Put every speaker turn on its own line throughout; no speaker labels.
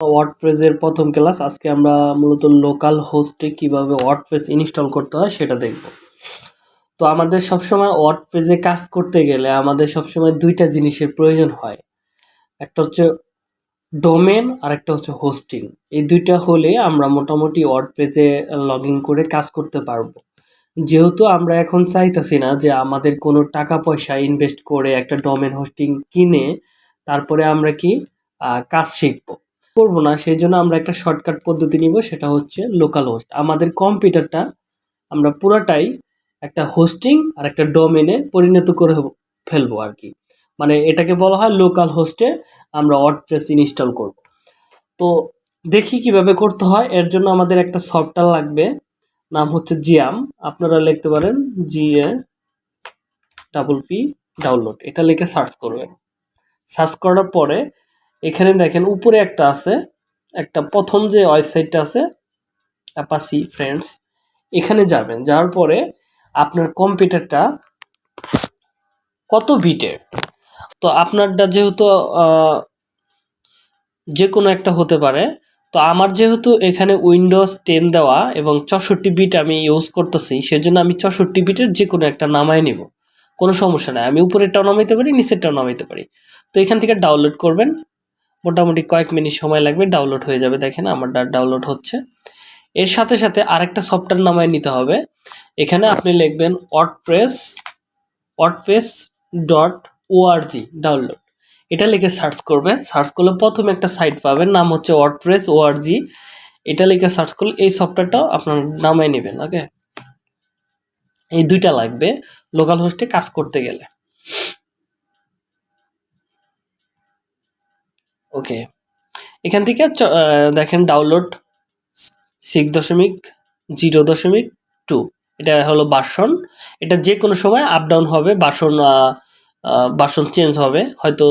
ওয়ার্ডপ্রেসের প্রথম ক্লাস, আজকে আমরা মূলত লোকাল হোস্টে কীভাবে ওয়ার্ডপ্রেস ইনস্টল করতে হয় সেটা দেখব। তো আমাদের সবসময় ওয়ার্ডপ্রেসে কাজ করতে গেলে আমাদের সবসময় দুইটা জিনিসের প্রয়োজন হয়। একটা হচ্ছে ডোমেন আর একটা হচ্ছে হোস্টিং এই দুইটা হলে আমরা মোটামুটি ওয়ার্ডপ্রেসে লগ ইন করে কাজ করতে পারব। যেহেতু আমরা এখন চাইতেছি না যে আমাদের কোনো টাকা পয়সা ইনভেস্ট করে একটা ডোমেন হোস্টিং কিনে তারপরে আমরা কি কাজ শিখব। করব না সেই জন্য আমরা একটা শর্টকাট পদ্ধতি নিব, সেটা হচ্ছে লোকাল হোস্ট আমাদের কম্পিউটারটা আমরা পুরাটাই একটা হোস্টিং আর একটা ডোমেনে পরিণত করে ফেলব আর কি। মানে এটাকে বলা হয় লোকাল হোস্টে আমরা ওয়ার্ডপ্রেস ইনস্টল করব। তো দেখি কীভাবে করতে হয়। এর জন্য আমাদের একটা সফটওয়্যার লাগবে, নাম হচ্ছে জিয়াম আপনারা লিখতে পারেন G A double P download এটা লিখে সার্চ করবেন। সার্চ করার পরে এখানে দেখেন উপরে একটা আছে, একটা প্রথম যে ওয়েবসাইটটা আছে অ্যাপাসি ফ্রেন্ডস, এখানে যাবেন, যাওয়ার পরে আপনার কম্পিউটারটা কত বিটের তো আপনারটা যেহেতু যে কোনো একটা হতে পারে, তো আমার যেহেতু এখানে উইন্ডোজ টেন দেওয়া এবং চৌষট্টি বিট আমি ইউজ করতেছি, সেজন্য আমি চৌষট্টি বিটের যে কোনো একটা নামায় নেব। কোনো সমস্যা নাই, আমি উপরেরটাও নামাইতে পারি, নিচেরটাও নামাইতে পারি। তো এখান থেকে ডাউনলোড করবেন মোটামুটি কয়েক মিনিট সময় লাগবে ডাউনলোড হয়ে যাবে। দেখেন আমার ডাউনলোড হচ্ছে। এর সাথে সাথে আরেকটা সফটওয়্যার নামায় নিতে হবে। এখানে আপনি লিখবেন WordPress WordPress dot org download এটা লিখে সার্চ করবেন। সার্চ করলে প্রথমে একটা সাইট পাবেন, নাম হচ্ছে ওয়ার্ডপ্রেস ওআরজি এটা লিখে সার্চ করলে এই সফটওয়্যারটাও আপনার নামায় নেবেন ওকে এই দুইটা লাগবে লোকাল হোস্টে কাজ করতে গেলে। ওকে এখান থেকে দেখেন ডাউনলোড সিক্স দশমিক জিরো দশমিক টু এটা হলো বাসন। এটা যে কোনো সময় আপ ডাউন হবে, বাসন বাসন চেঞ্জ হবে। হয়তো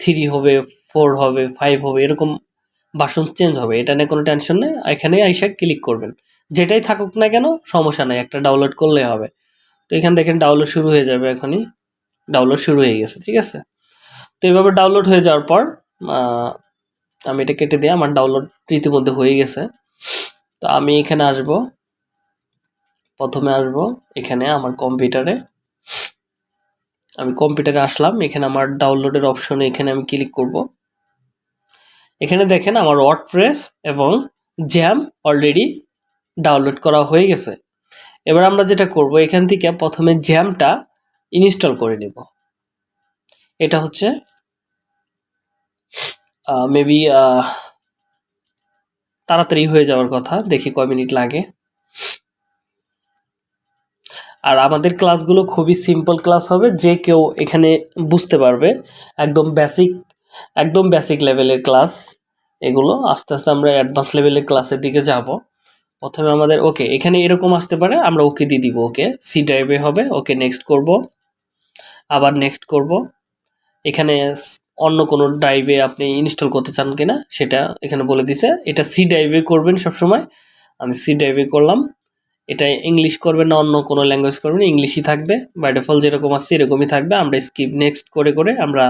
থ্রি হবে ফোর হবে ফাইভ হবে, এরকম বাসন চেঞ্জ হবে। এটা নিয়ে কোনো টেনশন নেই। এখানে আইসা ক্লিক করবেন। যেটাই থাকুক না কেন, সমস্যা নাই। একটা ডাউনলোড করলে হবে। তো এখান দেখেন ডাউনলোড শুরু হয়ে যাবে এখনই। ডাউনলোড শুরু হয়ে গেছে, ঠিক আছে? তো এইভাবে ডাউনলোড হয়ে যাওয়ার পর আমি এটা কেটে দিয়ে আমার ডাউনলোড ইতিমধ্যে হয়ে গেছে। তো আমি এখানে আসব। প্রথমে আসব এখানে আমার কম্পিউটারে। আমি কম্পিউটারে আসলাম। এখানে আমার ডাউনলোডের অপশনে এখানে আমি ক্লিক করব। এখানে দেখেন আমার ওয়ার্ড প্রেস এবং জ্যাম অলরেডি ডাউনলোড করা হয়ে গেছে। এবার আমরা যেটা করব, এখান থেকে প্রথমে জ্যামটা ইনস্টল করে নেব। এটা হচ্ছে মেবি তাড়াতাড়ি হয়ে যাওয়ার কথা, দেখি কয় মিনিট লাগে। আর আমাদের ক্লাসগুলো খুবই সিম্পল ক্লাস হবে, যে কেউ এখানে বুঝতে পারবে। একদম বেসিক একদম বেসিক লেভেলের ক্লাস এগুলো। আস্তে আস্তে আমরা অ্যাডভান্স লেভেলের ক্লাসের দিকে যাব। প্রথমে আমাদের ওকে এখানে এরকম আসতে পারে, আমরা ওকে দিয়ে দিব ওকে সি ড্রাইভে হবে ওকে নেক্সট করব। আবার নেক্সট করব। এখানে অন্য কোনো ড্রাইভে আপনি ইনস্টল করতে চান কিনা, সেটা এখানে বলে দিছে। এটা সি ড্রাইভে করবেন সবসময়। আমি সি ড্রাইভে করলাম। এটা ইংলিশ করবেন না, অন্য কোনো ল্যাঙ্গুয়েজ করবেন ইংলিশই থাকবে। বাই ডিফল্ট যেরকম আসছে এরকমই থাকবে। আমরা স্কিপ নেক্সট করে করে আমরা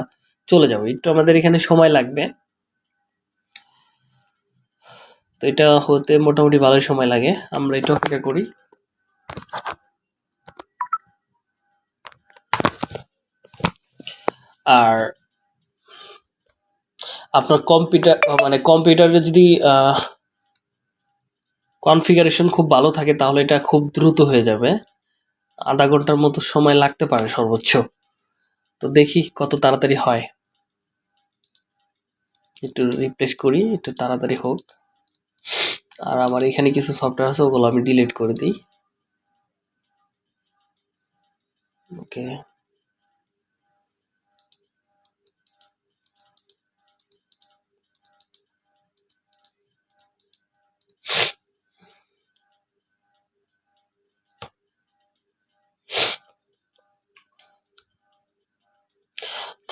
চলে যাব। একটু আমাদের এখানে সময় লাগবে। তো এটা হতে মোটামুটি ভালোই সময় লাগে। আমরা এটা অপেক্ষা করি। আর আপনার কম্পিউটার মানে কম্পিউটারে যদি কনফিগারেশন খুব ভালো থাকে, তাহলে এটা খুব দ্রুত হয়ে যাবে। আধা ঘণ্টার মতো সময় লাগতে পারে সর্বোচ্চ। তো দেখি কত তাড়াতাড়ি হয়। একটু রিপ্লেস করি, একটু তাড়াতাড়ি হোক। আর আমার এখানে কিছু সফটওয়্যার আছে, ওগুলো আমি ডিলিট করে দিই।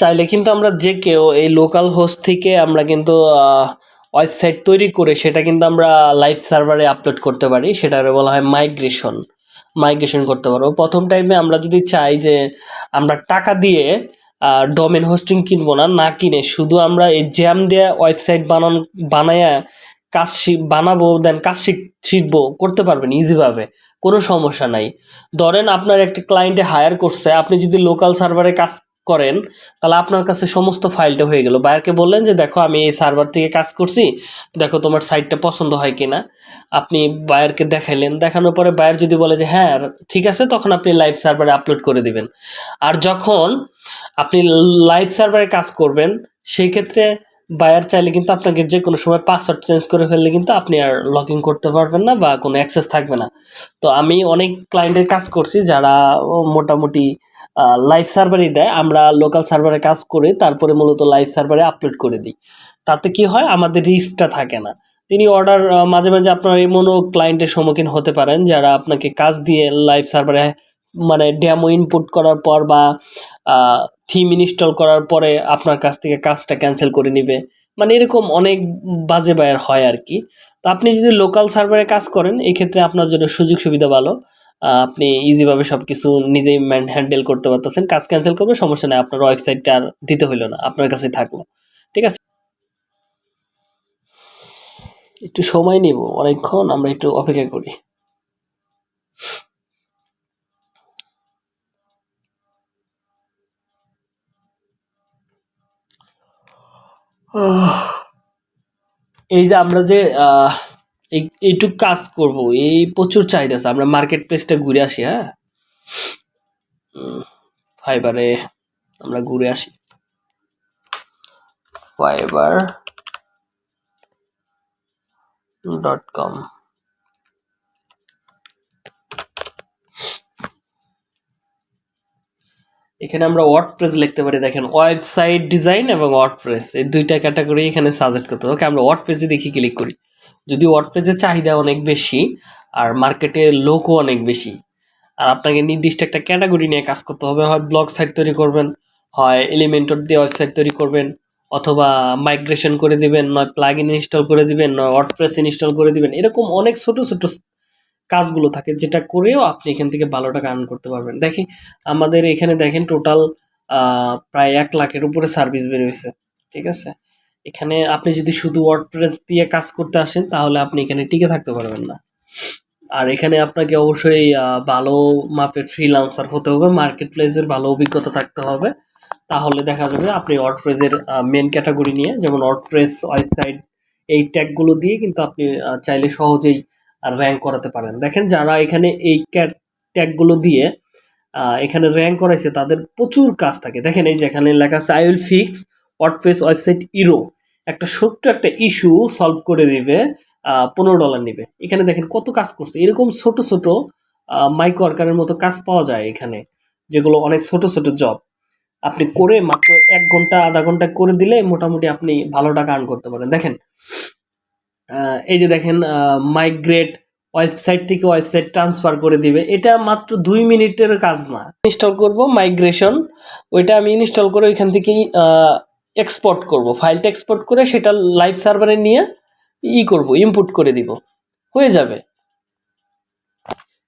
চাইলে কিন্তু আমরা যে কেউ এই লোকাল হোস্ট থেকে আমরা কিন্তু ওয়েবসাইট তৈরি করে সেটা কিন্তু আমরা লাইভ সার্ভারে আপলোড করতে পারি। সেটারে বলা হয় মাইগ্রেশন মাইগ্রেশন করতে পারব। প্রথম টাইমে আমরা যদি চাই যে আমরা টাকা দিয়ে ডোমেন হোস্টিং কিনবো না না কিনে, শুধু আমরা এই জ্যাম দেয়া ওয়েবসাইট বানান, বানায়া কাজ বানাবো দেন কাজ শিখ শিখব, করতে পারবেন ইজিভাবে কোনো সমস্যা নাই। ধরেন আপনার একটি ক্লায়েন্টে হায়ার করছে, আপনি যদি লোকাল সার্ভারে কাজ করেন, তাহলে আপনার কাছে সমস্ত ফাইলটা হয়ে গেল। বায়ারকে বললেন যে, দেখো, আমি এই সার্ভার থেকে কাজ করছি। দেখো, তোমার সাইটটা পছন্দ হয় কিনা? আপনি বায়ারকে দেখাইলেন। দেখানোর পরে বায়ার যদি বলে যে হ্যাঁ ঠিক আছে, তখন আপনি লাইভ সার্ভারে আপলোড করে দিবেন। আর যখন আপনি লাইভ সার্ভারে কাজ করবেন, সেই ক্ষেত্রে বায়ার চাইলে কিন্তু আপনাকে যে কোনো সময় পাসওয়ার্ড চেঞ্জ করে ফেললে কিন্তু আপনি আর লগ ইন করতে পারবেন না বা কোনো অ্যাক্সেস থাকবে না। তো আমি অনেক ক্লায়েন্টের কাজ করছি যারা মোটামুটি লাইভ সার্ভারই দেয়, আমরা লোকাল সার্ভারে কাজ করে, তারপরে মূলত লাইভ সার্ভারে আপলোড করে দিই। তাতে কি হয়? আমাদের রিস্কটা থাকে না। তিনি অর্ডার মাঝে মাঝে আপনার এমনও ক্লায়েন্টের সম্মুখীন হতে পারেন, যারা আপনাকে কাজ দিয়ে লাইভ সার্ভারে মানে ড্যামো ইনপুট করার পর বা থিম ইনস্টল করার পরে আপনার কাছ থেকে কাজটা ক্যান্সেল করে নিবে। মানে এরকম অনেক বাজে বায়ার হয় আর কি। তো আপনি যদি লোকাল সার্ভারে কাজ করেন, এক্ষেত্রে আপনার জন্য সুযোগ সুবিধা ভালো। আপনি ইজিভাবে সব কিছু নিজেই হ্যান্ডেল করতে পারতেছেন। কাজ ক্যান্সেল করবে সমস্যা নেই, আপনার ওয়েবসাইটটা আর দিতে হইল না, আপনার কাছে থাকল। ঠিক আছে? একটু সময় নিব, অনেকক্ষণ আমরা একটু অপেক্ষা করি। এই যে আমরা যে এই- এইটুক কাজ করব। এই প্রচুর চাহিদা আছে। আমরা মার্কেট প্লেসটা ঘুরে আসি হ্যাঁ? ফাইবারে আমরা ঘুরে আসি। Fiverr dot com. এখানে আমরা ওয়ার্ড ওয়ার্ডপ্রেস লিখতে পারি। দেখেন ওয়েবসাইট ডিজাইন এবং ওয়ার্ডপ্রেস এই দুইটা ক্যাটাগরি এখানে সাজেস্ট করতে ওকে আমরা ওয়ার্ড ওয়ার্ডপ্রেসে দেখি ক্লিক করি। যদি ওয়ার্ডপ্রেসের চাহিদা অনেক বেশি আর মার্কেটে লোকও অনেক বেশি, আর আপনাকে নির্দিষ্ট একটা ক্যাটাগরি নিয়ে কাজ করতে হবে, হয় ব্লগ সাইট তৈরি করবেন, হয় এলিমেন্টর দিয়ে ওয়েবসাইট তৈরি করবেন, অথবা মাইগ্রেশন করে দিবেন, নয় প্লাগ ইন ইনস্টল করে দিবেন, নয় ওয়ার্ডপ্রেস ইনস্টল করে দিবেন, এরকম অনেক ছোট ছোট কাজগুলো থাকে যেটা করেও আপনি এখান থেকে ভালো টাকা আর্ন করতে পারবেন। দেখি, আমাদের এখানে দেখেন টোটাল প্রায় এক লাখের উপরে সার্ভিস বের হয়েছে, ঠিক আছে? এখানে আপনি যদি শুধু ওয়ার্ডপ্রেস দিয়ে কাজ করতে আসেন, তাহলে আপনি এখানে টিকে থাকতে পারবেন না। আর এখানে আপনাকে অবশ্যই ভালো মাপের ফ্রিলান্সার হতে হবে মার্কেট প্লেসের ভালো অভিজ্ঞতা থাকতে হবে। তাহলে দেখা যাবে আপনি ওয়ার্ডপ্রেসের মেন ক্যাটাগরি নিয়ে, যেমন ওয়ার্ডপ্রেস ওয়েবসাইট এই ট্যাগগুলো দিয়ে কিন্তু আপনি চাইলে সহজেই র্যাঙ্ক করাতে পারেন। দেখেন যারা এখানে এই ট্যাগগুলো দিয়ে এখানে র্যাঙ্ক করাইছে, তাদের প্রচুর কাজ থাকে। দেখেন এই যেখানে লেখা আছে I will fix WordPress website error একটা ছোট্ট একটা ইস্যু সলভ করে দিবে পনেরো ডলার নিবে। এখানে দেখেন কত কাজ করছে। এরকম ছোট ছোট মাইক্রো ওয়ার্কারের মতো কাজ পাওয়া যায় এখানে, যেগুলো অনেক ছোট ছোট জব আপনি করে মাত্র এক ঘণ্টা, আধা ঘণ্টা করে দিলে মোটামুটি আপনি ভালো টাকা আর্ন করতে পারেন। দেখেন এই যে দেখেন মাইগ্রেট ওয়েবসাইট থেকে ওয়েবসাইট ট্রান্সফার করে দিবে। এটা মাত্র দুই মিনিটের কাজ না। ইনস্টল করব মাইগ্রেশন ওইটা আমি ইনস্টল করে ওইখান থেকেই এক্সপোর্ট করব। ফাইলটা এক্সপোর্ট করে সেটা লাইভ সার্ভারে নিয়ে ই করব ইনপুট করে দিব। হয়ে যাবে।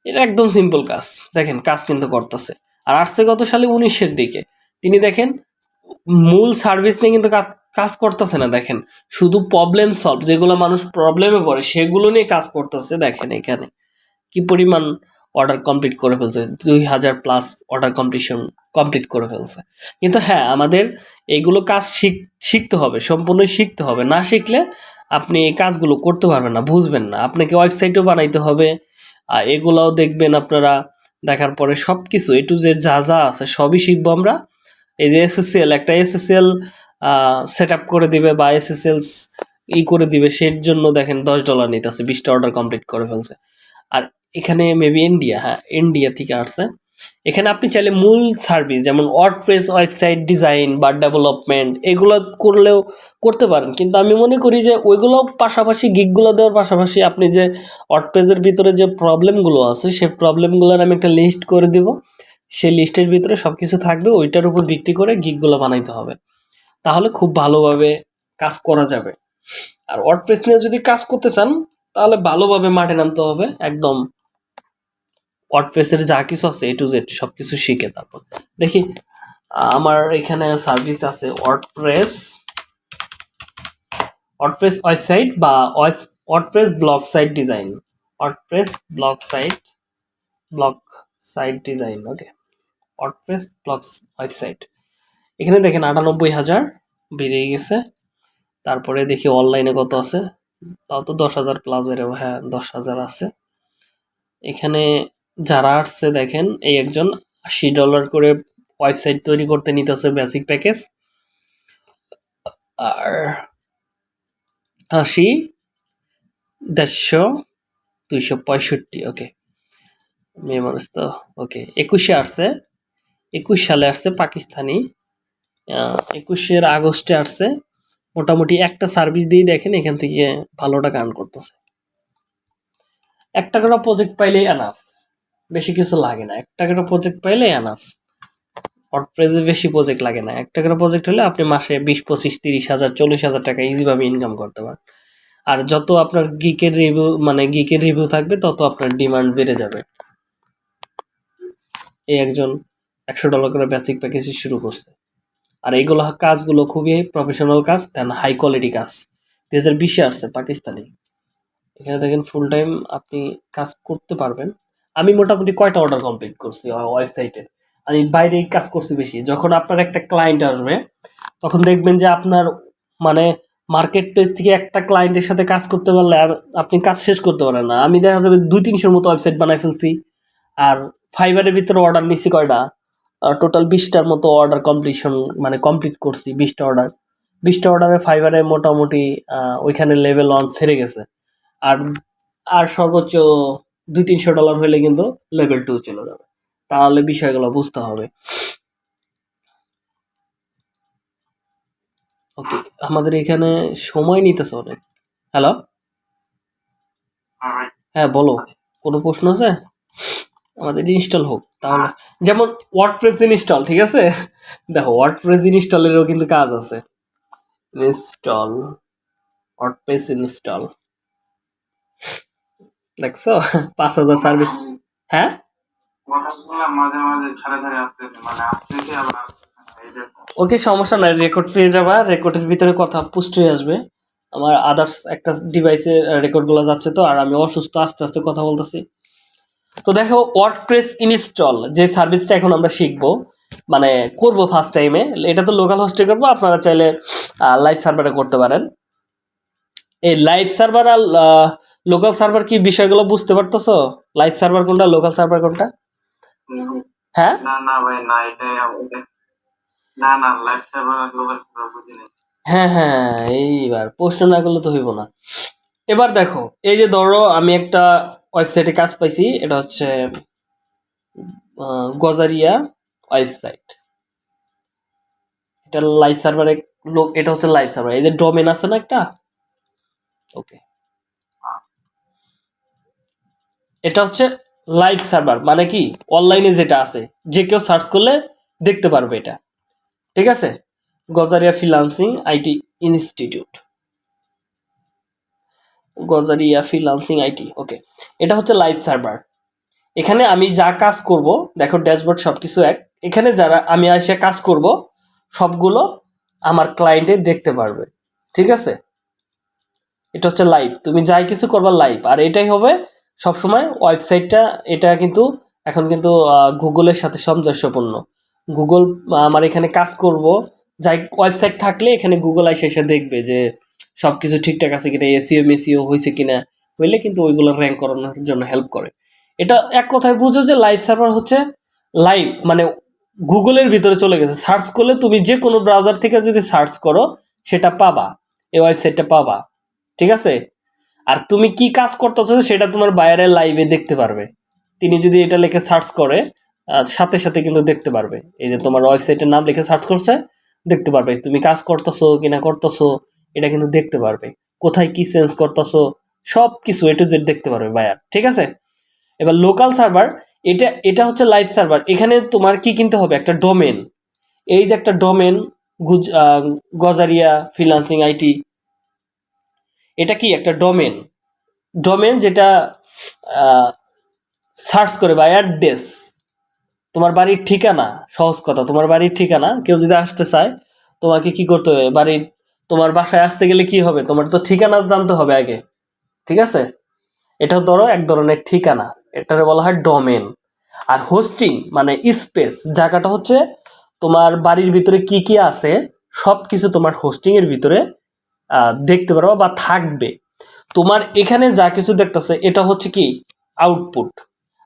এটা একদম সিম্পল কাজ। দেখেন, কাজ কিন্তু করতেছে। আর আসছে গত সালে উনিশের দিকে। তিনি দেখেন, মূল সার্ভিস নিয়ে কিন্তু কাজ- কাজ করতেছে না, দেখেন। শুধু প্রবলেম সলভ যেগুলো মানুষ প্রবলেমে পড়ে, সেগুলো নিয়ে কাজ করতেছে, দেখেন এখানে। কি পরিমাণ অর্ডার কমপ্লিট করে ফেলছে, দুই হাজার প্লাস অর্ডার কমপ্লিশন কমপ্লিট করে ফেলছে। কিন্তু হ্যাঁ আমাদের এইগুলো কাজ শিখ, শিখতে হবে, সম্পূর্ণই শিখতে হবে। না শিখলে আপনি এই কাজগুলো করতে পারবেন না, বুঝবেন না। আপনাকে ওয়েবসাইটও বানাইতে হবে, আর এগুলাও দেখবেন আপনারা, দেখার পরে সব কিছু এ টু জেড যা যা আছে সবই শিখব আমরা। এই যে এসএসএল একটা এসএসএল সেট আপ করে দিবে বা এসএসএল ই করে দিবে সের জন্য দেখেন দশ ডলার নিতে নিতেছে, বিশটা অর্ডার কমপ্লিট করে ফেলছে। আর এখানে মেবি ইন্ডিয়া হ্যাঁ ইন্ডিয়া থেকে আসছে। এখানে আপনি চাইলে মূল সার্ভিস যেমন ওয়ার্ডপ্রেস ওয়েবসাইট ডিজাইন বা ডেভেলপমেন্ট এগুলো করলেও করতে পারেন। কিন্তু আমি মনে করি যে ওইগুলো পাশাপাশি গিকগুলো দেওয়ার পাশাপাশি আপনি যে ওয়ার্ডপ্রেসের ভিতরে যে প্রবলেমগুলো আছে সেই প্রবলেমগুলোর আমি একটা লিস্ট করে দিব। সেই লিস্টের ভিতরে সব কিছু থাকবে, ওইটার উপর ভিত্তি করে গিকগুলো বানাইতে হবে। তাহলে খুব ভালোভাবে কাজ করা যাবে। আর ওয়ার্ডপ্রেস নিয়ে যদি কাজ করতে চান, তাহলে ভালোভাবে মাঠে নামতে হবে, একদম ওয়ার্ডপ্রেসের যা কিছু আছে এ টু জেড সব কিছু শিখে তারপর। দেখি, আমার এখানে সার্ভিস আছে ওয়ার্ডপ্রেস ওয়ার্ডপ্রেস ওয়েবসাইট বা WordPress blog site design WordPress blog site blog site design okay WordPress blog website এখানে দেখেন আটানব্বই হাজার বেরিয়ে গেছে। তারপরে দেখি অনলাইনে কত আছে? তাও তো দশ হাজার প্লাস বেরোবে হ্যাঁ দশ হাজার আছে। এখানে যারা আসছে দেখেন, এই একজন আশি ডলার করে ওয়েবসাইট তৈরি করতে নিতেছে বেসিক প্যাকেজ আর আশি, দেড়শো, দুইশো পঁয়ষট্টি ওকে মেয়ে মানুষ তো ওকে একুশে আসছে, একুশ সালে আসছে পাকিস্তানি। একুশের আগস্টে আসছে, মোটামুটি একটা সার্ভিস দিয়ে দেখেন এখান থেকে ভালো টাকা আর্ন করতেছে। একটা করে প্রজেক্ট পাইলেই এনাফ বেশি কিছু লাগে না। একটা করে প্রজেক্ট পাইলে এনাফ ওয়ার্ডপ্রেসে বেশি প্রজেক্ট লাগে না। একটা করে প্রজেক্ট হলে আপনি মাসে বিশ, পঁচিশ, তিরিশ হাজার, চল্লিশ হাজার টাকা ইজিভাবে ইনকাম করতে পারেন। আর যত আপনার গিকের রিভিউ মানে গিকের রিভিউ থাকবে, তত আপনার ডিমান্ড বেড়ে যাবে। এই একজন একশো ডলার করে বেসিক প্যাকেজ শুরু করছে। আর এইগুলো কাজগুলো খুবই প্রফেশনাল কাজ দেন হাই কোয়ালিটি কাজ। দুই হাজার বিশে আসছে পাকিস্তানি। এখানে দেখেন ফুল টাইম আপনি কাজ করতে পারবেন। আমি মোটামুটি কয়টা অর্ডার কমপ্লিট করছি ওয়েবসাইটে আমি বাইরে কাজ করছি বেশি। যখন আপনার একটা ক্লায়েন্ট আসবে, তখন দেখবেন যে আপনার মানে মার্কেট প্লেস থেকে একটা ক্লায়েন্টের সাথে কাজ করতে পারলে আপনি কাজ শেষ করতে পারেন না। আমি দেখা যাবে দুই তিনশোর মতো ওয়েবসাইট বানাই ফেলছি। আর ফাইবারের ভিতরে অর্ডার নিচ্ছি কয়টা? টোটাল বিশটার মতো অর্ডার কমপ্লিশন মানে কমপ্লিট করছি, বিশটা অর্ডার বিশটা অর্ডারে ফাইবারে মোটামুটি ওইখানে লেভেল অন সেরে গেছে। আর আর সর্বোচ্চ দুই তিনশো ডলার হলে কিন্তু লেভেল টু চলে যাবে। তাহলে বিষয়গুলো বুঝতে হবে। ওকে আমাদের এখানে সময় নিতেছে অনেক। হ্যালো
হ্যাঁ
বলো। কোনো প্রশ্ন আছে? আমাদের ইনস্টল হোক। তাহলে যেমন ওয়ার্ড প্রেস ইনস্টল ঠিক আছে? দেখো ওয়ার্ড প্রেস ইনস্টলেরও কিন্তু কাজ আছে। ইনস্টল ওয়ার্ডপ্রেস ইনস্টল দেখছ? পাঁচ হাজার সার্ভিস হ্যাঁ?
মানে
ওকে সমস্যা নাই রেকর্ড পেয়ে যাবা রেকর্ডের ভিতরে কথা পুষ্ট হয়ে আসবে। আমার আদার্স একটা ডিভাইসে রেকর্ডগুলো যাচ্ছে তো আর আমি অসুস্থ আস্তে আস্তে কথা বলতেছি। তো দেখো ওয়ার্ডপ্রেস ইনস্টল যে সার্ভিসটা এখন আমরা শিখব মানে করব ফার্স্ট টাইমে এটা তো লোকাল হোস্টে করব আপনারা চাইলে লাইভ সার্ভারে করতে পারেন। এই লাইভ সার্ভার আর লোকাল সার্ভার কি বিষয়গুলো বুঝতে পারতেছো? লাইভ সার্ভার কোনটা লোকাল সার্ভার কোনটা? হ্যাঁ?
না না ভাই না এটা- না না লাইফ সার্ভার আর গ্লোবাল সার্ভার বুঝিনি
হ্যাঁ হ্যাঁ এইবার প্রশ্ন না করলে তো হইব না। এবার দেখো এই যে ধরো আমি একটা ওয়েবসাইটে কাজ পাইছি এটা হচ্ছে গজারিয়া ওয়েবসাইট এটা লাইভ সার্ভারে লোক এটা হচ্ছে লাইভ সার্ভার এই যে ডোমেন আছে না একটা? ওকে এটা হচ্ছে লাইভ সার্ভার মানে কি? অনলাইনে যেটা আছে, যে কেউ সার্চ করলে দেখতে পারবে এটা। ঠিক আছে? Gazaria freelancing IT institute Gazaria freelancing IT okay এটা হচ্ছে লাইভ সার্ভার এখানে আমি যা কাজ করব, দেখো ড্যাশবোর্ড সব কিছু এক। এখানে যারা, আমি এসে কাজ করব, সবগুলো আমার ক্লায়েন্টে দেখতে পারবে। ঠিক আছে? এটা হচ্ছে লাইভ তুমি যাই কিছু করবা লাইভ আর এটাই হবে সবসময় ওয়েবসাইটটা, এটা কিন্তু এখন কিন্তু গুগলের সাথে সামঞ্জস্যপূর্ণ। গুগল আমার এখানে কাজ করব, যাই ওয়েবসাইট থাকলে এখানে গুগল এসে এসে দেখবে যে সব কিছু ঠিকঠাক আছে কিনা, এসিও মেসিও হয়েছে কিনা, হইলে কিন্তু ওইগুলো র্যাঙ্ক করানোর জন্য হেল্প করে। এটা এক কথায় বুঝো যে লাইভ সার্ভার হচ্ছে লাইভ মানে গুগলের ভিতরে চলে গেছে। সার্চ করলে তুমি যে কোনো ব্রাউজার থেকে যদি সার্চ করো, সেটা পাবা, এই ওয়েবসাইটটা পাবা। ঠিক আছে? আর তুমি কি কাজ করতেছো সেটা তোমার বাইরের লাইভে দেখতে পারবে। তিনি যদি এটা লিখে সার্চ করে সাথে সাথে কিন্তু দেখতে পারবে। এই যে তোমার ওয়েবসাইটের নাম লিখে সার্চ করছে, দেখতে পারবে তুমি কাজ করতেছো কি না করতেছো, এটা কিন্তু দেখতে পারবে। কোথায় কি চেঞ্জ করতেছো সব কিছু এ টু জেড দেখতে পারবে বায়ার ঠিক আছে? এবার লোকাল সার্ভার এটা এটা হচ্ছে লাইভ সার্ভার এখানে তোমার কি কিনতে হবে? একটা ডোমেন এই যে একটা ডোমেন গুজ গজারিয়া ফ্রিলান্সিং আইটি এটা কি একটা ডোমেন ডোমেন যেটা সার্চ করে বা অ্যাড্রেস তোমার বাড়ির ঠিকানা, সহজ কথা, তোমার বাড়ির ঠিকানা, কেউ যদি আসতে চায়, তোমাকে কি করতে হবে? বাড়ির, তোমার বাসায় আসতে গেলে কি হবে? তোমার তো ঠিকানা জানতে হবে আগে, ঠিক আছে? এটা ধরো এক ধরনের ঠিকানা, এটারে বলা হয় ডোমেন আর হোস্টিং মানে স্পেস জায়গাটা হচ্ছে তোমার বাড়ির ভিতরে কি কি আছে সব কিছু তোমার হোস্টিংয়ের ভিতরে দেখতে পারবা বা থাকবে। তোমার এখানে যা কিছু দেখতেছে, এটা হচ্ছে কি? আউটপুট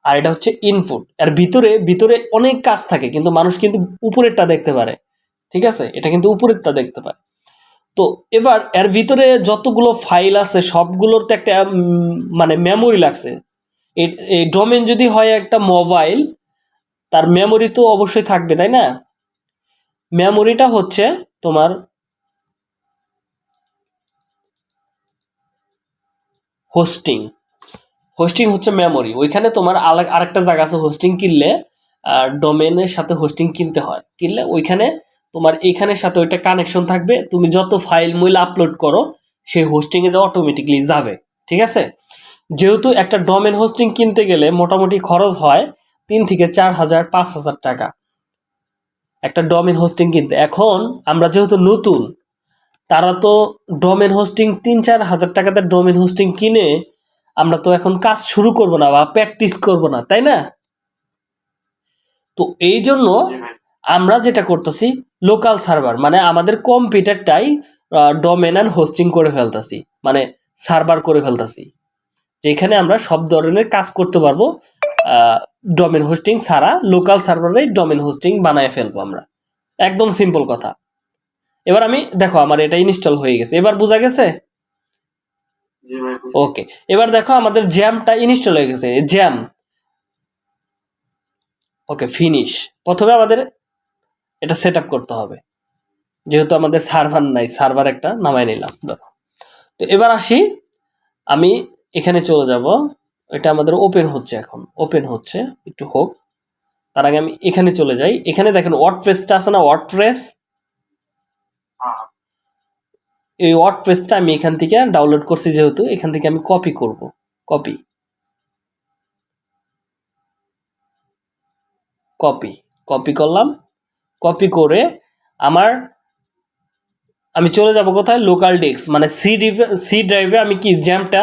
আর এটা হচ্ছে ইনপুট আর ভিতরে ভিতরে অনেক কাজ থাকে, কিন্তু মানুষ কিন্তু উপরেরটা দেখতে পারে। ঠিক আছে? এটা কিন্তু উপরেরটা দেখতে পারে। তো এবার, এর ভিতরে যতগুলো ফাইল আছে, সবগুলোর তো একটা মানে মেমোরি লাগছে। এই ডোমেন যদি হয় একটা মোবাইল তার মেমোরি তো অবশ্যই থাকবে, তাই না? মেমোরিটা হচ্ছে তোমার হোস্টিং হোস্টিং হচ্ছে মেমোরি ওইখানে তোমার আরেকটা জায়গা আছে হোস্টিং কিনলে ডোমেনের সাথে হোস্টিং কিনতে হয়। কিনলে ওইখানে তোমার এখানের সাথে ওইটা কানেকশন থাকবে। তুমি যত ফাইল মূল আপলোড করো সেই হোস্টিংয়ে অটোমেটিকলি যাবে। ঠিক আছে? যেহেতু একটা ডোমেন হোস্টিং কিনতে গেলে মোটামুটি খরচ হয় তিন থেকে চার হাজার, পাঁচ হাজার টাকা। একটা ডোমেন হোস্টিং কিনতে। এখন আমরা যেহেতু নতুন তারা তো ডোমেন হোস্টিং তিন চার হাজার টাকাতে ডোমেন হোস্টিং কিনে আমরা তো এখন কাজ শুরু করব না বা প্র্যাকটিস করব না, তাই না? তো এই জন্য আমরা যেটা করতেছি লোকাল সার্ভার মানে আমাদের কম্পিউটারটাই ডোমেন অ্যান্ড হোস্টিং করে ফেলতেছি মানে সার্ভার করে ফেলতেছি, যেখানে আমরা সব ধরনের কাজ করতে পারব ডোমেন হোস্টিং ছাড়া লোকাল সার্ভারেই ডোমেন হোস্টিং বানায় ফেলব আমরা। একদম সিম্পল কথা। এবার আমি দেখো আমার এটা ইনস্টল হয়ে গেছে। এবার বোঝা গেছে? ওকে এবার দেখো আমাদের জ্যামটা ইনস্টল হয়ে গেছে। জ্যাম। ওকে ফিনিশ প্রথমে আমাদের এটা সেট করতে হবে। যেহেতু আমাদের সার্ভার নাই সার্ভার একটা নামাই নিলাম ধরো তো এবার আসি আমি এখানে চলে যাব। এটা আমাদের ওপেন হচ্ছে এখন। ওপেন হচ্ছে একটু হোক। তার আগে আমি এখানে চলে যাই। এখানে দেখেন ওয়ার্ড প্রেসটা আছে না? ওয়ার্ডপ্রেস
হ্যাঁ
এই ওয়ার্ড ওয়ার্ডপ্রেসটা আমি এখান থেকে ডাউনলোড করছি যেহেতু, এখান থেকে আমি কপি করব কপি কপি কপি করলাম কপি করে আমার, আমি চলে যাব কোথায়? লোকাল ডিস্ক মানে সি ডিভে সি ড্রাইভে আমি কি জ্যামটা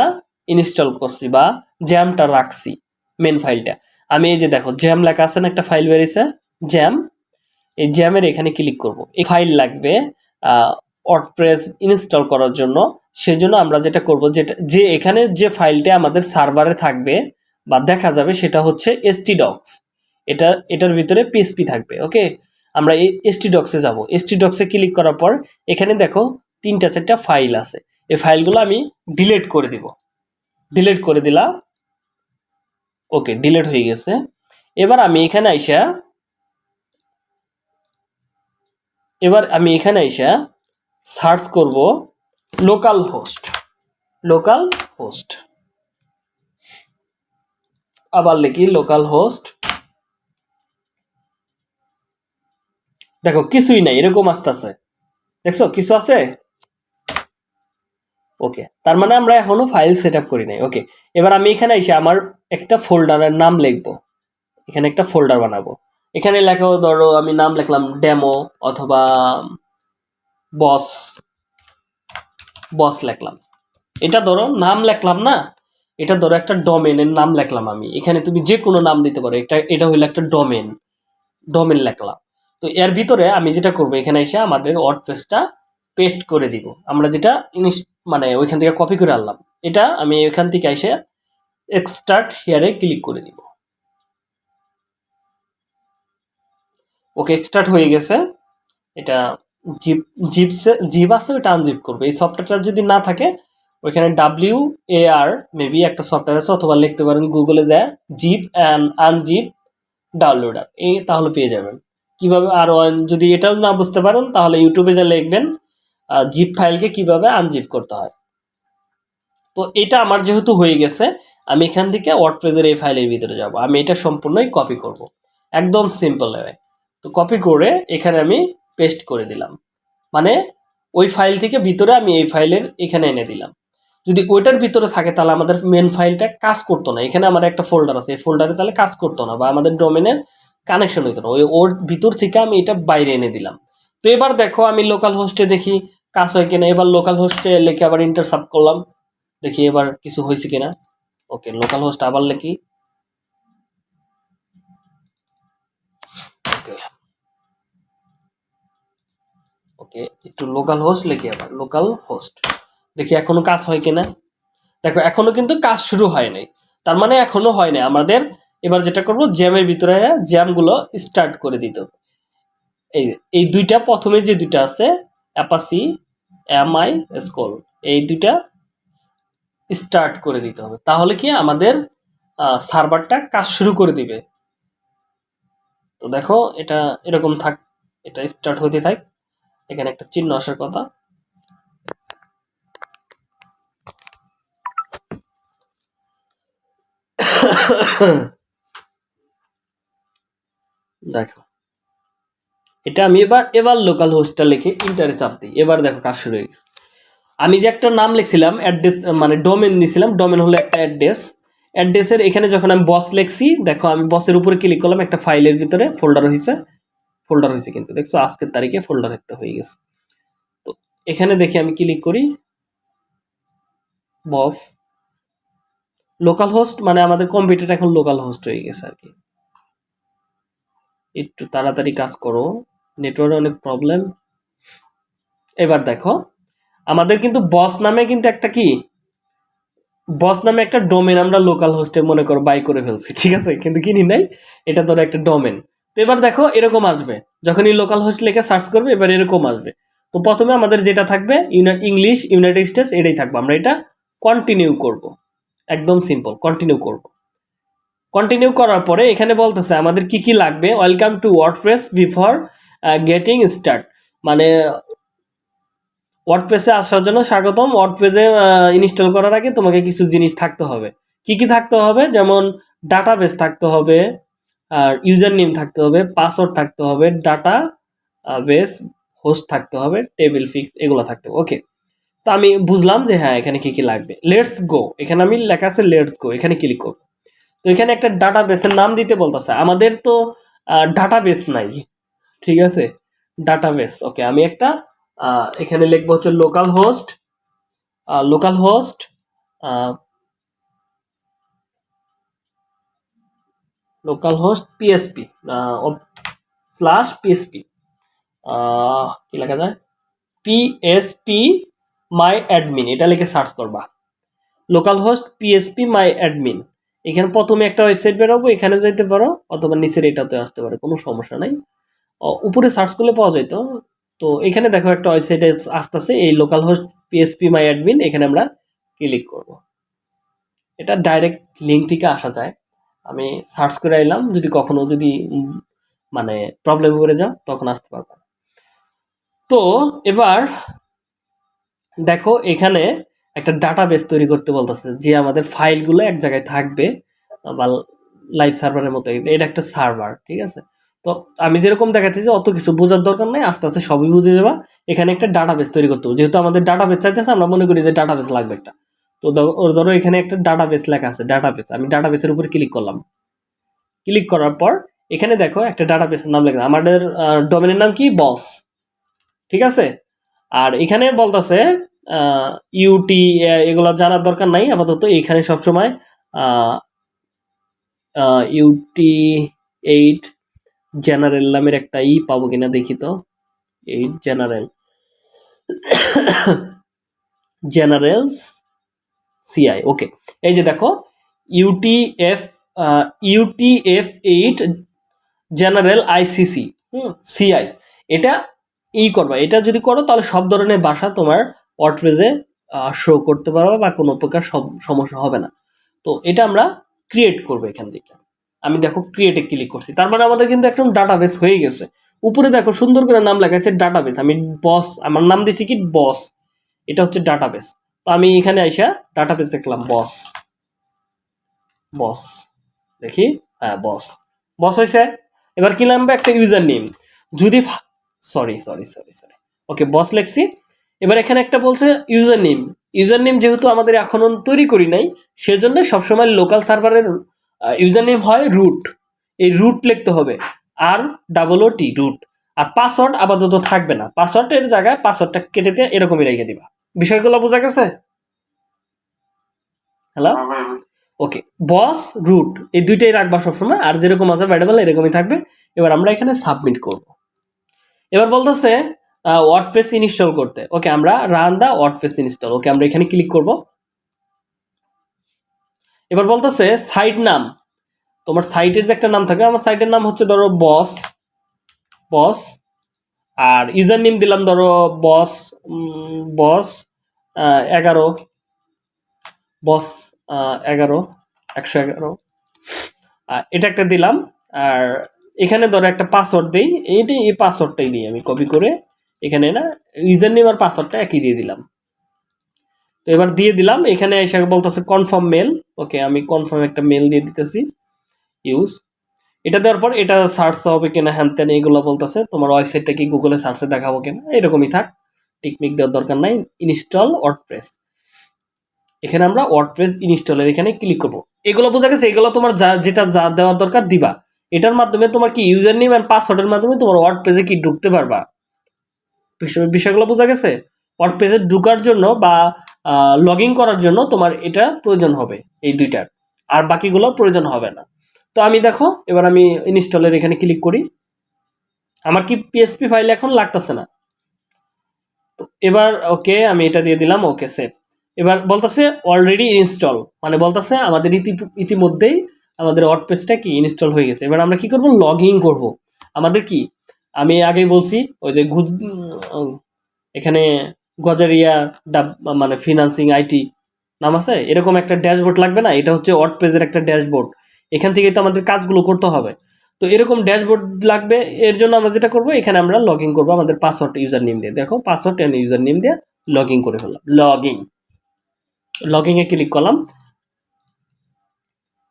ইনস্টল করছি বা জ্যামটা রাখছি মেন ফাইলটা আমি এই যে দেখো জ্যাম লেখা আছে না একটা ফাইল বেরিয়েছে? জ্যাম এই জ্যামের এখানে ক্লিক করব। এই ফাইল লাগবে ওয়ার্ডপ্রেস ইনস্টল করার জন্য। সেজন্য আমরা যেটা করব যেটা যে এখানে যে ফাইলটা আমাদের সার্ভারে থাকবে বা দেখা যাবে সেটা হচ্ছে এসটি ডক্স এটা, এটার ভিতরে পিএসপি থাকবে ওকে আমরা এই এসটি ডক্সে যাব। এসটি ডক্সে ক্লিক করার পর এখানে দেখো তিনটা চারটা ফাইল আছে। এই ফাইলগুলো আমি ডিলিট করে দিব। ডিলিট করে দিলাম। ওকে ডিলিট হয়ে গেছে। এবার আমি এখানে আইসা, এবার আমি এখানে আইসা সার্চ করব লোকাল হোস্ট লোকাল হোস্ট। আবার লিখি লোকাল হোস্ট। দেখো, কিছুই নাই, এরকম আসতেছে। দেখছ, কিছু আছে? ওকে, তার মানে আমরা এখনও ফাইল সেট করি নাই। ওকে, এবার আমি এখানে এসে আমার একটা ফোল্ডারের নাম লিখব। এখানে একটা ফোল্ডার বানাবো। এখানে লেখাও ধরো আমি নাম লিখলাম ডেমো অথবা বস। বস লিখলাম। এটা ধরো নাম লেখলাম না? এটা ধরো একটা ডোমেনের নাম লেখলাম আমি। এখানে তুমি যে কোনো নাম দিতে পারো। এটা এটা হইল একটা ডোমেন ডোমেন লিখলাম। তো এর ভিতরে আমি যেটা করব, এখানে এসে আমাদের ওয়ার্ডপ্রেসটা পেস্ট করে দিব। আমরা যেটা মানে ওইখান থেকে কপি করে আনলাম। এটা আমি এখান থেকে এসে এক্সটার্ট হিয়ারে ক্লিক করে দিব। ওকে এক্সটার্ট হয়ে গেছে। এটা জিপ, জিপসে, জিপ আছে, ওইটা আনজিপ করবে। এই সফটওয়্যারটা যদি না থাকে, ওইখানে ডাব্লিউ এ আর মেবি একটা সফটওয়্যার আছে, অথবা লিখতে পারেন গুগলে যায়, জিপ অ্যান্ড আনজিপ ডাউনলোডার। এই তাহলে পেয়ে যাবেন। কীভাবে আর যদি এটাও না বুঝতে পারেন, তাহলে ইউটিউবে যা লিখবেন জিপ ফাইলকে কীভাবে আনজিপ করতে হয়। তো এটা আমার যেহেতু হয়ে গেছে, আমি এখান থেকে ওয়ার্ডপ্রেসের এই ফাইলের ভিতরে যাব। আমি এটা সম্পূর্ণই কপি করব। একদম সিম্পল হবে তো কপি করে এখানে আমি পেস্ট করে দিলাম। মানে ওই ফাইল থেকে ভিতরে আমি এই ফাইলের এখানে এনে দিলাম। যদি ওইটার ভিতরে থাকে তাহলে আমাদের মেন ফাইলটা কাজ করতো না। এখানে আমার একটা ফোল্ডার আছে। এই ফোল্ডারে তাহলে কাজ করতো না বা আমাদের ডোমেনের কানেকশন হইতো না। ওই ওর ভিতর থেকে আমি এটা বাইরে এনে দিলাম। তো এবার দেখো আমি লোকাল হোস্টে দেখি কাজ হয় কিনা। এবার লোকাল হোস্টে লিখে আবার ইন্টারসাপ করলাম। দেখি এবার কিছু হয়েছে কিনা। ওকে লোকাল হোস্ট আবার লিখি। ওকে, একটু লোকাল হোস্ট লিখি আবার লোকাল হোস্ট দেখি এখনও কাজ হয় কিনা। দেখো, এখনও কিন্তু কাজ শুরু হয় নাই। তার মানে এখনও হয় নাই। আমাদের এবার যেটা করব জ্যামের ভিতরে জ্যামগুলো স্টার্ট করে দিতে হবে। এই এই দুইটা প্রথমে যে দুইটা আছে অ্যাপাসি এম আই স্কল এই দুইটা স্টার্ট করে দিতে হবে। তাহলে কি আমাদের সার্ভারটা কাজ শুরু করে দিবে। তো দেখো, এটা এরকম থাক, এটা স্টার্ট হতে থাক। এখানে একটা চিহ্ন আসার কথা। দেখো। এটা আমি এবার এবার লোকাল হোস্টটা লিখে ইন্টারে চাপ দিই। এবার দেখো কাজ শুরু হয়ে গেছে। আমি যে একটা নাম লিখছিলাম অ্যাড্রেস মানে ডোমেন দিছিলাম ডোমেন হলো একটা অ্যাড্রেস অ্যাড্রেসের এখানে যখন আমি বস লিখছি, দেখো আমি বসের উপরে ক্লিক করলাম, একটা ফাইলের ভিতরে ফোল্ডার হয়েছে ফোল্ডার হয়েছে কিন্তু, দেখছ? আজকের তারিখে ফোল্ডার একটা হয়ে গেছে। তো এখানে দেখি আমি ক্লিক করি? বস। লোকাল হোস্ট মানে আমাদের কম্পিউটার এখন লোকাল হোস্ট হয়ে গেছে আর কি। একটু তাড়াতাড়ি কাজ করো নেটওয়ার্কে অনেক প্রবলেম এবার দেখো, আমাদের কিন্তু বস নামে কিন্তু একটা কি? বস নামে একটা ডোমেন আমরা লোকাল হোস্টে মনে করো বাই করে ফেলছি, ঠিক আছে? কিন্তু কিনি নাই, এটা ধরো একটা ডোমেন তো এবার দেখো এরকম আসবে। যখনই লোকাল হোস্ট লিখে সার্চ করবে, এবার এরকম আসবে। তো প্রথমে আমাদের যেটা থাকবে ইংলিশ ইউনাইটেড স্টেটস এটাই থাকবে। আমরা এটা কন্টিনিউ করব। একদম সিম্পল কন্টিনিউ করব। কন্টিনিউ করার পরে এখানে বলতেছে, আমাদের কি কি লাগবে? Welcome to WordPress before getting start মানে ওয়ার্ডপ্রেসে আসার জন্য স্বাগতম। ওয়ার্ডপ্রেসে ইনস্টল করার আগে তোমাকে কিছু জিনিস থাকতে হবে। কি কি থাকতে হবে? যেমন ডাটাবেস থাকতে হবে। আর ইউজার নেম থাকতে হবে পাসওয়ার্ড থাকতে হবে ডাটা বেস হোস্ট থাকতে হবে টেবিল ফিক্স এগুলো থাকতে হবে ওকে তো আমি বুঝলাম যে হ্যাঁ এখানে কি কি লাগবে। লেটস গো এখানে আমি লেখা আছে লেটস গো এখানে ক্লিক করব। তো এখানে একটা ডাটা বেসের নাম দিতে বলতেছে। আমাদের তো ডাটা বেস নাই, ঠিক আছে? ডাটা বেস ওকে আমি একটা এখানে লিখব হচ্ছে localhost localhost localhost PHP slash PHP কি লেখা যায়? পিএসপি মাই অ্যাডমিন এটা লিখে সার্চ করবা। Localhost PSP my admin এখানে প্রথমে একটা ওয়েবসাইট বেরোবো, এখানে যেতে পারো, অথবা নিচের এটাতে আসতে পারে, কোনো সমস্যা নাই। উপরে সার্চ করলে পাওয়া যেত তো এখানে দেখো একটা ওয়েবসাইটে আসতেছে, এই localhost PSP my admin এখানে আমরা ক্লিক করব। এটা ডাইরেক্ট লিঙ্ক থেকে আসা যায়। আমি সার্চ করে এলাম, যদি কখনো যদি মানে প্রবলেম করে যাও, তখন আসতে পারব। তো এবার দেখো এখানে একটা ডাটাবেস তৈরি করতে বলতেছে যে আমাদের ফাইলগুলো এক জায়গায় থাকবে, বা লাইভ সার্ভারের মতো এটা একটা সার্ভার ঠিক আছে? তো আমি যেরকম দেখাচ্ছি যে অত কিছু বোঝার দরকার নেই, আস্তে আস্তে সবই বুঝে যাবা। এখানে একটা ডাটাবেস তৈরি করতে হবে। যেহেতু আমাদের ডাটাবেস চাইতেছে, আমরা মনে করি যে ডাটাবেস লাগবে একটা। তো ধরো- এখানে একটা ডাটাবেস লেখা আছে ডাটাবেস আমি ডাটাবেসের উপর ক্লিক করলাম। ক্লিক করার পর এখানে দেখো একটা ডাটাবেসের নাম লেখা আমাদের ডোমেনের নাম কি? বস ঠিক আছে? আর এখানে বলতেছে ইউটি এগুলো জানার দরকার নাই। আপাতত এখানে সবসময় ইউটি এইট জেনারেল নামের একটা ই পাবো কিনা দেখি তো। Eight general generals CI okay এই যে দেখো UTF UTF eight general ICC হুম সিআই এটা ই করবা। এটা যদি করো, তাহলে সব ধরনের ভাষা তোমার ওয়ার্ডপ্রেসে শো করতে পারবে বা কোনো প্রকার সম- সমস্যা হবে না। তো এটা আমরা ক্রিয়েট করব এখান থেকে। আমি দেখো ক্রিয়েটে ক্লিক করছি। তার মানে আমাদের কিন্তু একদম ডাটাবেস হয়ে গেছে। উপরে দেখো সুন্দর করে নাম লেখা আছে ডাটাবেস আমি বস আমার নাম দিছি কি বস এটা হচ্ছে ডাটাবেস তো আমি এখানে আইসা ডাটাবেস দেখলাম বস বস দেখি? হ্যাঁ বস বস হয়েছে এবার কি নামবে? একটা ইউজার নেম যদি sorry sorry sorry sorry okay boss লেখছি। এবার এখানে একটা বলছে ইউজার নেম ইউজার নেম যেহেতু আমাদের এখনও তৈরি করি নাই, সেজন্য সবসময় লোকাল সার্ভারের ইউজার নেম হয় রুট এই রুট লিখতে হবে। আর ডাবল ও টি রুট আর পাসওয়ার্ড আপাতত থাকবে না। পাসওয়ার্ডের জায়গায় পাসওয়ার্ডটা কেটে দিয়ে এরকমই রেখে দিবা। বিষয়গুলো বোঝা গেছে? হ্যালো
হ্যাঁ
ওকে বস রুট এই দুইটাই রাখবা সবসময় আর যেরকম আছে ভ্যারিয়েবল এরকমই থাকবে। এবার আমরা এখানে সাবমিট করব। এবার বলতেছে ওয়ার্ডপ্রেস ইনস্টল করতে। ওকে আমরা run the WordPress install okay আমরা এখানে ক্লিক করব। এবার বলতেছে সাইট নাম। তোমার সাইটের যে একটা নাম থাকবে আমার সাইটের নাম হচ্ছে ধরো বস বস আর ইউজার নেম দিলাম ধরো বস বস এগারো। বস এগারো, একশো এগারো। এটা একটা দিলাম। আর এখানে ধরো একটা পাসওয়ার্ড দিই। এইটি এই পাসওয়ার্ডটাই দিই আমি কপি করে। এখানে না ইউজার নেম আর পাসওয়ার্ডটা একই দিয়ে দিলাম। তো এবার দিয়ে দিলাম। এখানে এসে বলতেছে কনফার্ম মেল ওকে আমি কনফার্ম একটা মেল দিয়ে দিতেছি। ইউজ এটা দেওয়ার পর এটা সার্চ হবে কিনা, হ্যান ত্যান এগুলো বলতেছে। তোমার ওয়েবসাইটটা কি গুগলে সার্চে দেখাবো কিনা, এরকমই থাক। টিকমিক দেওয়ার দরকার নাই। ইনস্টল ওয়ার্ডপ্রেস এখানে আমরা ওয়ার্ডপ্রেস ইনস্টলের এখানে ক্লিক করব। এগুলো বোঝা গেছে, এগুলো তোমার যা, যেটা যা দেওয়ার দরকার দিবা। এটার মাধ্যমে তোমার কি ইউজার নেম অ্যান্ড পাসওয়ার্ডের মাধ্যমে তোমার ওয়ার্ডপ্রেসে কি ঢুকতে পারবা? বিষয়- বিষয়গুলো বোঝা গেছে? ওয়ার্ডপ্রেসে ঢুকার জন্য বা লগ করার জন্য তোমার এটা প্রয়োজন হবে, এই দুইটার। আর বাকিগুলো প্রয়োজন হবে না। তো আমি দেখো, এবার আমি ইনস্টলের এখানে ক্লিক করি। আমার কি পিএসপি ফাইল এখন লাগতেছে না? তো এবার ওকে আমি এটা দিয়ে দিলাম ওকে সেভ এবার বলতেছে অলরেডি ইনস্টল মানে বলতেছে আমাদের ইতি, ইতিমধ্যেই আমাদের ওয়ার্ডপ্রেসটা কি ইনস্টল হয়ে গেছে। এবার আমরা কি করব? লগ ইন করব। আমাদের কি? আমি আগেই বলছি, ওই যে এখানে গজারিয়া ডাব মানে ফিনান্সিং আইটি নাম আছে? এরকম একটা ড্যাশবোর্ড লাগবে না? এটা হচ্ছে ওয়ার্ডপ্রেসের একটা ড্যাশবোর্ড এখান থেকে তো আমাদের কাজগুলো করতে হবে। তো এরকম ড্যাশবোর্ড লাগবে, এর জন্য আমরা যেটা করব, এখানে আমরা লগ ইন করব আমাদের পাসওয়ার্ড ইউজার নেম দিয়ে। দেখো, পাসওয়ার্ড অ্যান্ড ইউজার নেম দিয়ে লগ ইন করে ফেললাম। লগ ইন লগ ইনে ক্লিক করলাম।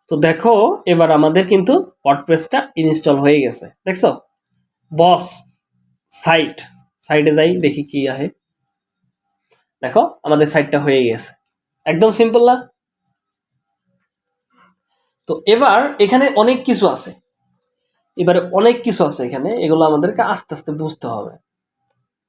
তো দেখো, এবার আমাদের কিন্তু ওয়ার্ডপ্রেসটা ইনস্টল হয়ে গেছে। দেখছ? Boss, site. সাইটে যাই, দেখি কি আহে। দেখো, আমাদের সাইটটা হয়ে গেছে। একদম সিম্পল না? তো এবার এখানে অনেক কিছু আছে। এবারে অনেক কিছু আছে এখানে। এগুলো আমাদেরকে আস্তে আস্তে বুঝতে হবে।